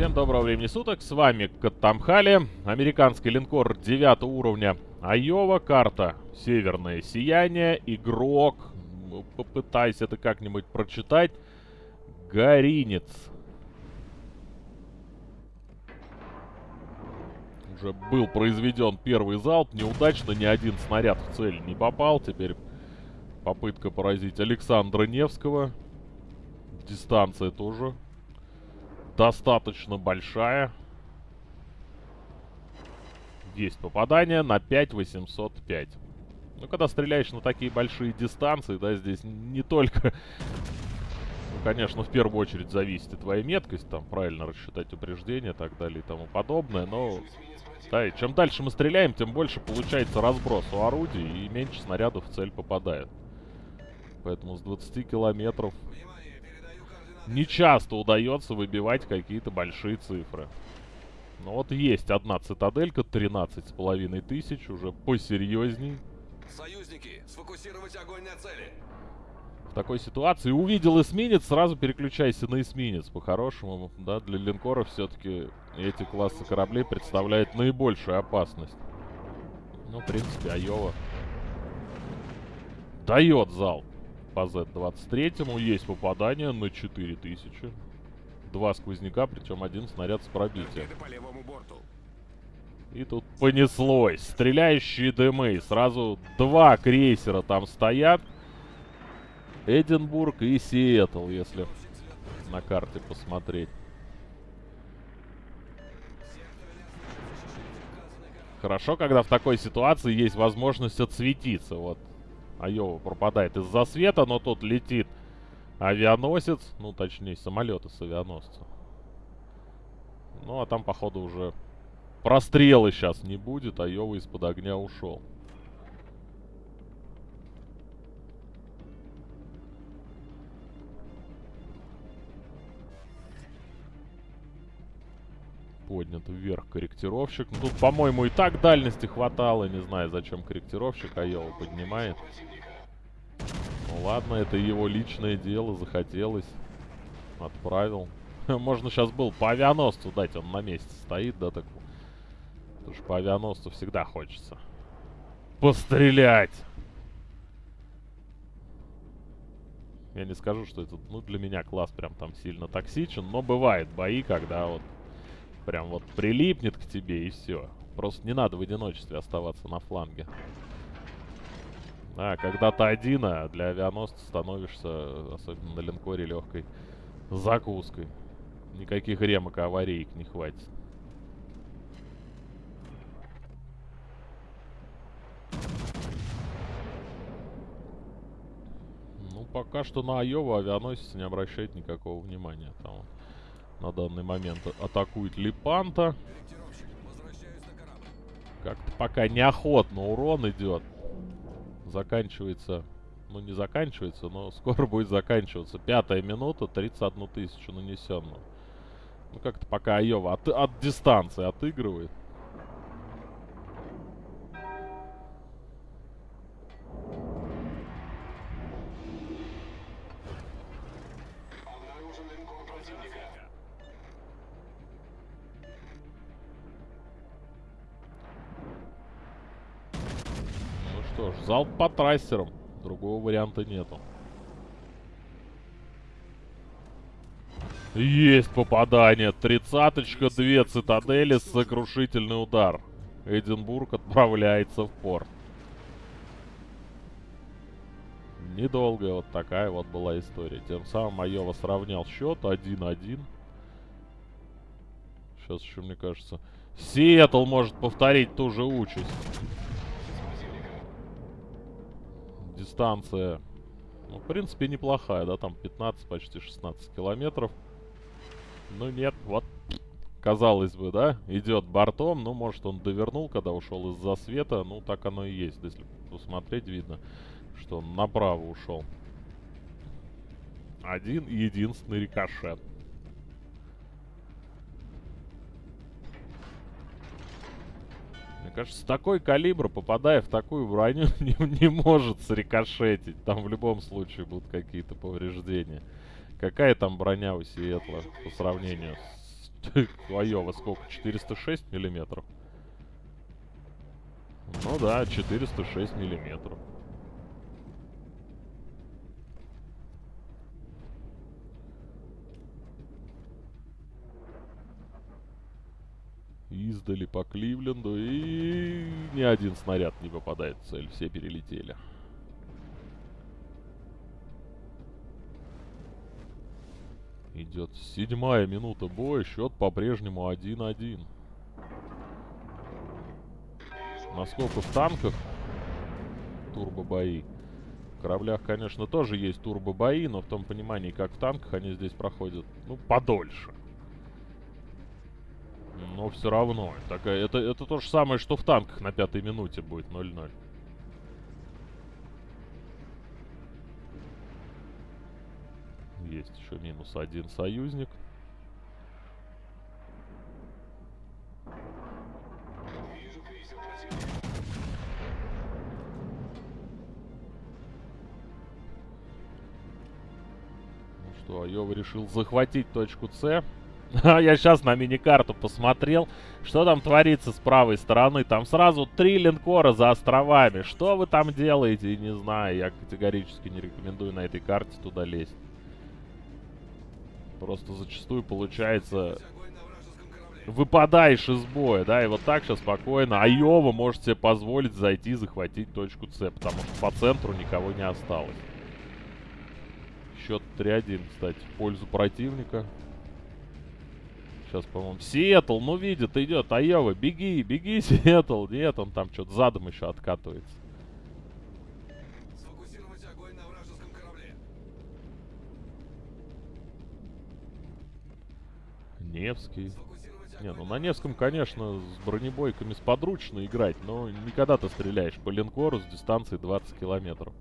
Всем доброго времени суток, с вами Каттамхали, американский линкор 9 уровня Айова, карта Северное Сияние, игрок, попытайся это как-нибудь прочитать, Горинец. Уже был произведен первый залп, неудачно, ни один снаряд в цель не попал, теперь попытка поразить Александра Невского, дистанция тоже достаточно большая. Есть попадание на 5805. Ну, когда стреляешь на такие большие дистанции, да, здесь не только... Ну, конечно, в первую очередь зависит и твоя меткость, там, правильно рассчитать упреждение и так далее и тому подобное, но... Да, и чем дальше мы стреляем, тем больше получается разброс у орудий и меньше снарядов в цель попадает. Поэтому с 20 километров не часто удается выбивать какие-то большие цифры. Но вот есть одна цитаделька, 13 с половиной тысяч, уже посерьезней. Союзники, сфокусировать огонь на цели. В такой ситуации увидел эсминец, сразу переключайся на эсминец. По-хорошему, да, для линкоров все-таки эти классы кораблей представляют наибольшую опасность. Ну, в принципе, Айова дает залп по Z-23. Есть попадание на 4000. Два сквозняка, причем один снаряд с пробитием. И тут понеслось. Стреляющие дымы. Сразу два крейсера там стоят. Эдинбург и Сиэтл, если на карте посмотреть. Хорошо, когда в такой ситуации есть возможность отсветиться. Вот Айова пропадает из-за света, но тут летит авианосец. Ну, точнее, самолеты с авианосца. Ну, а там, походу, уже прострелы сейчас не будет. Айова из-под огня ушел. Поднят вверх корректировщик. Ну, тут, по-моему, и так дальности хватало. Не знаю, зачем корректировщик Айова поднимает. Ну ладно, это его личное дело, захотелось. Отправил. Можно сейчас был по авианосцу дать, он на месте стоит, да, так. Потому что по авианосцу всегда хочется. Пострелять! Я не скажу, что это, ну, для меня класс прям там сильно токсичен, но бывает бои, когда вот прям вот прилипнет к тебе и все. Просто не надо в одиночестве оставаться на фланге. А, когда ты один, а для авианосца становишься, особенно на линкоре, легкой закуской. Никаких ремок и аварийк не хватит. Ну, пока что на Айова авианосец не обращает никакого внимания. Там на данный момент атакует Липанта. Как-то пока неохотно урон идет. Заканчивается... Ну, не заканчивается, но скоро будет заканчиваться. Пятая минута, 31 тысячу нанесенную. Ну, как-то пока Айова от, от дистанции отыгрывает. Залп по трассерам. Другого варианта нету. Есть попадание. Тридцаточка, две цитадели, сокрушительный удар. Эдинбург отправляется в порт. Недолгая вот такая вот была история. Тем самым Айова сравнял счет 1-1. Сейчас еще, мне кажется, Сиэтл может повторить ту же участь дистанция, ну, в принципе, неплохая, да, там 15, почти 16 километров. Ну, нет, вот, казалось бы, да, идет бортом, ну, может, он довернул, когда ушел из-за света, ну, так оно и есть. Если посмотреть, видно, что он направо ушел. Один единственный рикошет. Мне кажется, такой калибр, попадая в такую броню, не, не может срикошетить. Там в любом случае будут какие-то повреждения. Какая там броня у Сиэтла по сравнению с Айова сколько? 406 миллиметров? Ну да, 406 миллиметров. Издали по Кливленду и ни один снаряд не попадает в цель, все перелетели. Идет седьмая минута боя, счет по-прежнему 1-1. Насколько в танках турбобои. В кораблях, конечно, тоже есть турбобои, но в том понимании, как в танках, они здесь проходят, ну, подольше. Но все равно. Такая, это, это то же самое, что в танках на пятой минуте будет 0-0. Есть еще минус один союзник. Ну что, Айова решил захватить точку С. А я сейчас на мини-карту посмотрел, что там творится с правой стороны. Там сразу три линкора за островами. Что вы там делаете, не знаю. Я категорически не рекомендую на этой карте туда лезть. Просто зачастую получается... Выпадаешь из боя, да, и вот так сейчас спокойно Айова может себе позволить зайти захватить точку С, потому что по центру никого не осталось. Счет 3-1, кстати, в пользу противника. Сейчас, по-моему, Сиэтл, ну, видит, идет. Айова, беги, беги, Сиэтл. Нет, он там что-то задом еще откатывается. Невский. Не, ну на Невском, конечно, с бронебойками сподручно играть, но никогда ты стреляешь по линкору с дистанции 20 километров.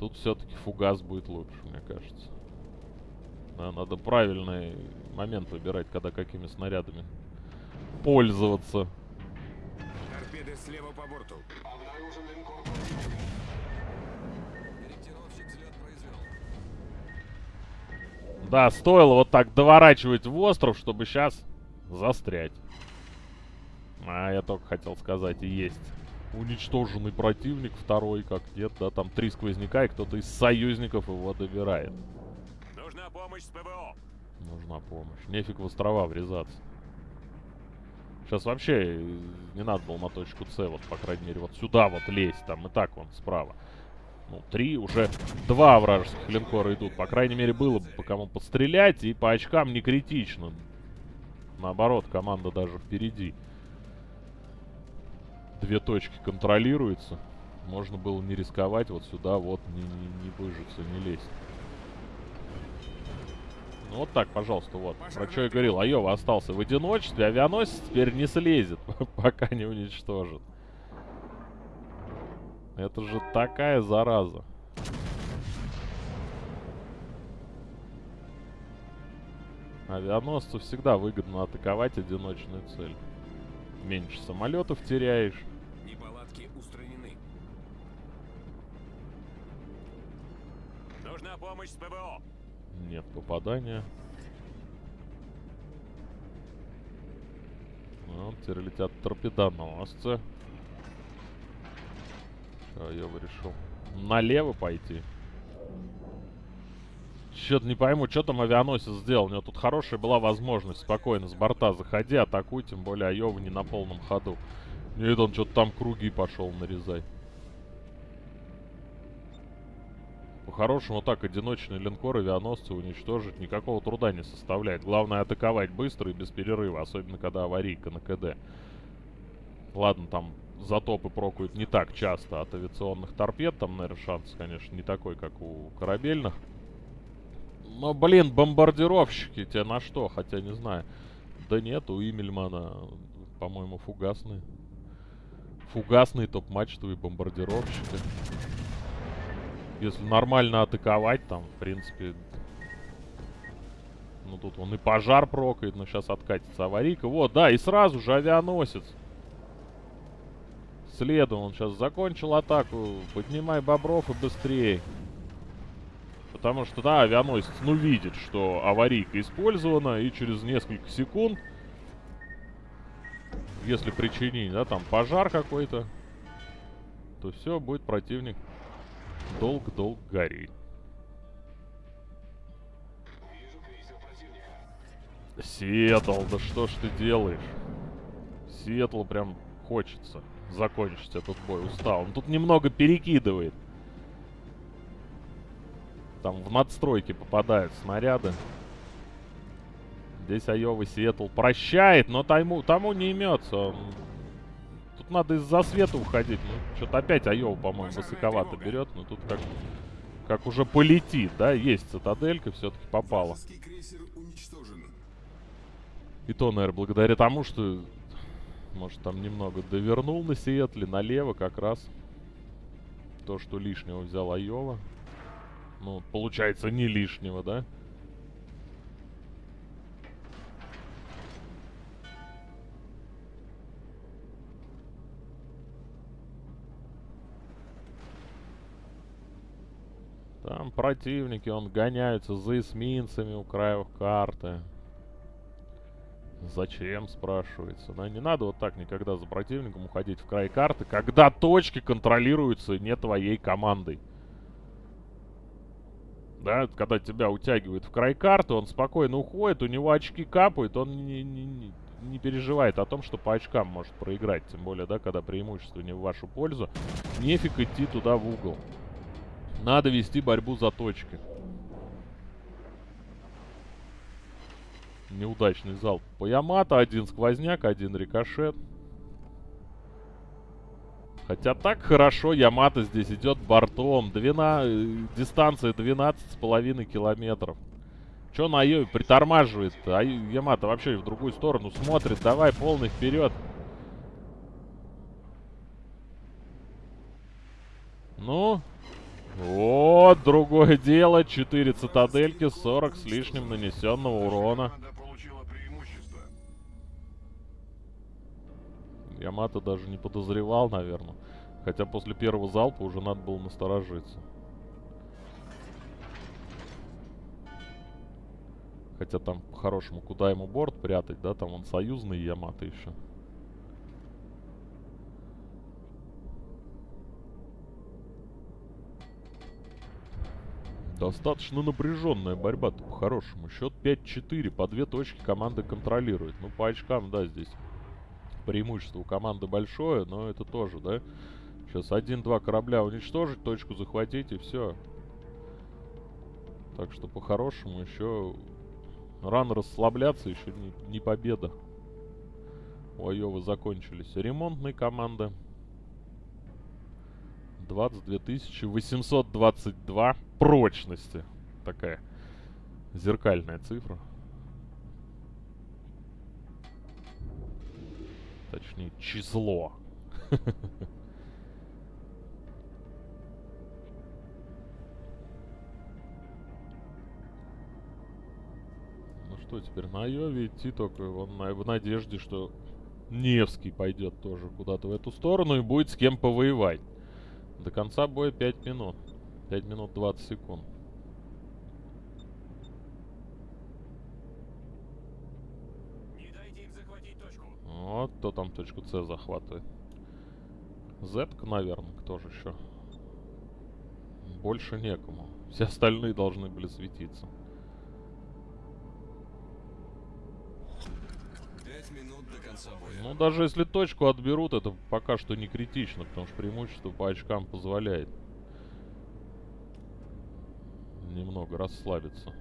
Тут все-таки фугас будет лучше, мне кажется. Да, надо правильный момент выбирать, когда какими снарядами пользоваться. Торпеды слева по борту. Корректировщик взлет произвел. Да, стоило вот так доворачивать в остров, чтобы сейчас застрять. А я только хотел сказать, и есть. Уничтоженный противник, второй, как нет, да, там три сквозняка, и кто-то из союзников его добирает. Помощь с ПВО. Нужна помощь. Нефиг в острова врезаться. Сейчас вообще э, не надо было на точку С, вот, по крайней мере, вот сюда вот лезть, там и так вон справа. Ну, три, уже два вражеских линкора идут. По крайней мере, было бы по кому подстрелять, и по очкам не критично. Наоборот, команда даже впереди. Две точки контролируются. Можно было не рисковать, вот сюда вот не, не, не выжиться, не лезть. Ну вот так, пожалуйста, вот. Про что я говорил, Айова остался в одиночестве, авианосец теперь не слезет, пока не уничтожит. Это же такая зараза. Авианосцу всегда выгодно атаковать одиночную цель. Меньше самолетов теряешь. Неполадки устранены. Нужна помощь с ПВО. Нет попадания. Вот, теперь летят торпедоносцы. Что, я бы решил налево пойти. Чё-то не пойму, что там авианосец сделал. У него тут хорошая была возможность спокойно с борта заходи, атакуй, тем более Айова не на полном ходу. Нет, он что-то там круги пошел нарезать. По-хорошему, так одиночный линкор авианосцы уничтожить никакого труда не составляет. Главное атаковать быстро и без перерыва, особенно когда аварийка на КД. Ладно, там затопы прокуют не так часто от авиационных торпед. Там, наверное, шанс, конечно, не такой, как у корабельных. Но, блин, бомбардировщики тебе на что? Хотя не знаю. Да нет, у Имельмана, по-моему, фугасные. Фугасные топ-мачтовые бомбардировщики. Если нормально атаковать, там, в принципе... Ну, тут он и пожар прокает, но сейчас откатится аварийка. Вот, да, и сразу же авианосец. Следом он сейчас закончил атаку. Поднимай бобров и быстрее. Потому что, да, авианосец, ну, видит, что аварийка использована, и через несколько секунд, если причинить, да, там, пожар какой-то, то все, будет противник долго-долго гореть. Сиэтл, да что ж ты делаешь? Сиэтлу прям хочется закончить этот бой. Устал. Он тут немного перекидывает. Там в надстройки попадают снаряды. Здесь Айова Сиэтл прощает, но тому, тому не имется. Он... Тут надо из-за света уходить. Ну, что-то опять Айова, по-моему, высоковато берет. Но тут как, как уже полетит, да? Есть цитаделька, все-таки попала. И то, наверное, благодаря тому, что, может, там немного довернул на Сиэтле, налево как раз. То, что лишнего взял Айова. Ну, получается, не лишнего, да? Там противники, он гоняются за эсминцами у краев карты. Зачем, спрашивается. Да, не надо вот так никогда за противником уходить в край карты, когда точки контролируются не твоей командой. Да, когда тебя утягивает в край карты, он спокойно уходит, у него очки капают, он не, не, не переживает о том, что по очкам может проиграть. Тем более, да, когда преимущество не в вашу пользу. Нефиг идти туда в угол. Надо вести борьбу за точки. Неудачный залп по Ямато. Один сквозняк, один рикошет. Хотя так хорошо Ямато здесь идет бортом. Двена... э, Дистанция 12,5 километров. Че на Айове притормаживает? А Ямато вообще в другую сторону смотрит. Давай полный вперед. Ну, вот, другое дело. 4 цитадельки, 40 с лишним нанесенного урона. Ямато даже не подозревал, наверное. Хотя после первого залпа уже надо было насторожиться. Хотя там, по-хорошему, куда ему борт прятать, да? Там он союзный Ямато еще. Достаточно напряженная борьба-то по-хорошему. Счет 5-4. По две точки команда контролирует. Ну, по очкам, да, здесь преимущество у команды большое, но это тоже, да? Сейчас один-два корабля уничтожить, точку захватить и все. Так что по-хорошему еще рано расслабляться, еще не, не победа. У Айовы закончились ремонтные команды. 22 822 прочности. Такая зеркальная цифра. Точнее, число. Ну что теперь, на Айове идти только в надежде, что Невский пойдет тоже куда-то в эту сторону и будет с кем повоевать. До конца боя 5 минут. 5 минут 20 секунд. Не дайте им захватить точку. Вот кто там точку С захватывает. Зетка, наверное, кто же еще? Больше некому. Все остальные должны были светиться. Ну, даже если точку отберут, это пока что не критично, потому что преимущество по очкам позволяет немного расслабиться.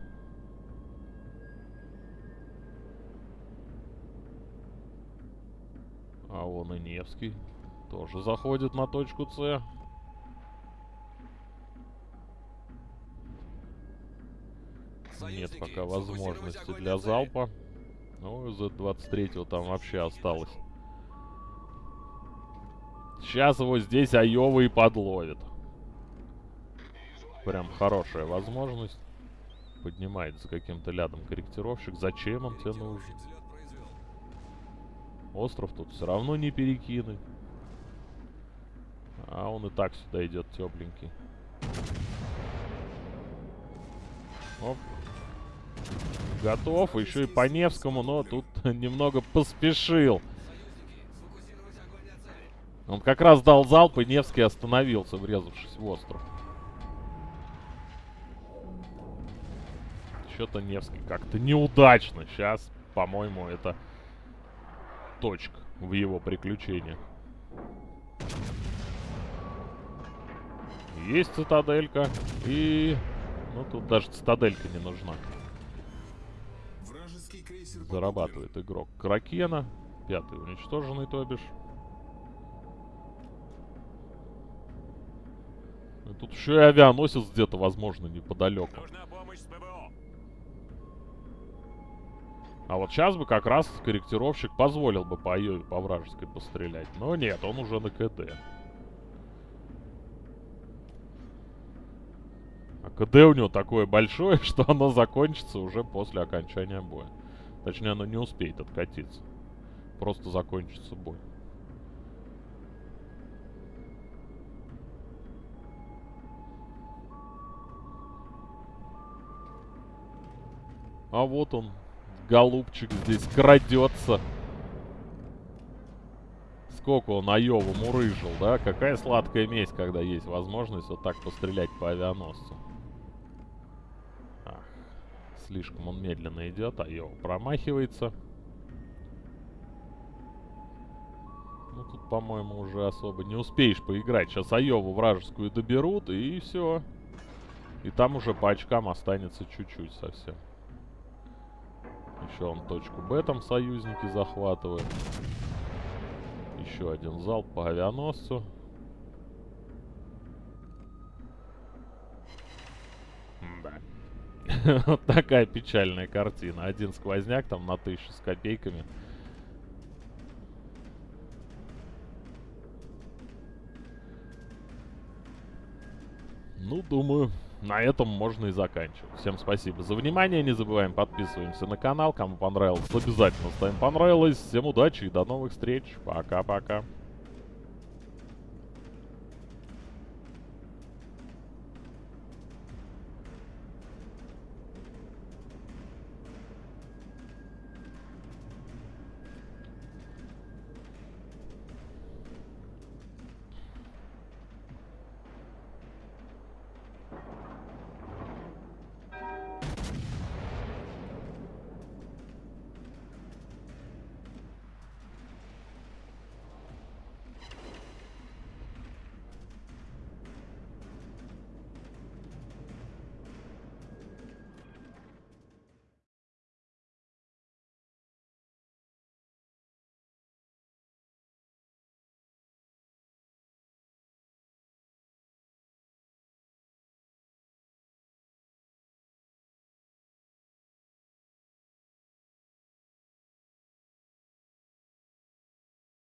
А он и Невский тоже заходит на точку С. Нет пока возможности для залпа. Ну, Z23 там вообще осталось. Сейчас его здесь Айова и подловит. Прям хорошая возможность. Поднимается каким-то лядом корректировщик. Зачем он тебе нужен? Остров тут все равно не перекинуть. А он и так сюда идет тепленький. Оп. Готов. Еще и по Невскому, но тут немного поспешил. Он как раз дал залп, и Невский остановился, врезавшись в остров. Что-то Невский как-то неудачно. Сейчас, по-моему, это точка в его приключениях. Есть цитаделька. И... Ну, тут даже цитаделька не нужна. Зарабатывает игрок Кракена. Пятый уничтоженный, то бишь. И тут еще и авианосец где-то, возможно, неподалеку. А вот сейчас бы как раз корректировщик позволил бы по Айове, по вражеской пострелять. Но нет, он уже на КД. А КД у него такое большое, что оно закончится уже после окончания боя. Точнее, оно не успеет откатиться. Просто закончится бой. А вот он, голубчик здесь крадется. Сколько он Айову мурыжил, да? Какая сладкая месть, когда есть возможность вот так пострелять по авианосцу. Слишком он медленно идет, Айова промахивается. Ну, тут, по-моему, уже особо не успеешь поиграть. Сейчас Айову вражескую доберут, и все. И там уже по очкам останется чуть-чуть совсем. Еще он точку Б там союзники захватывают. Еще один залп по авианосцу. Да. Вот такая печальная картина. Один сквозняк там на тысячу с копейками. Ну, думаю, на этом можно и заканчивать. Всем спасибо за внимание. Не забываем подписываемся на канал. Кому понравилось, обязательно ставим понравилось. Всем удачи и до новых встреч. Пока-пока.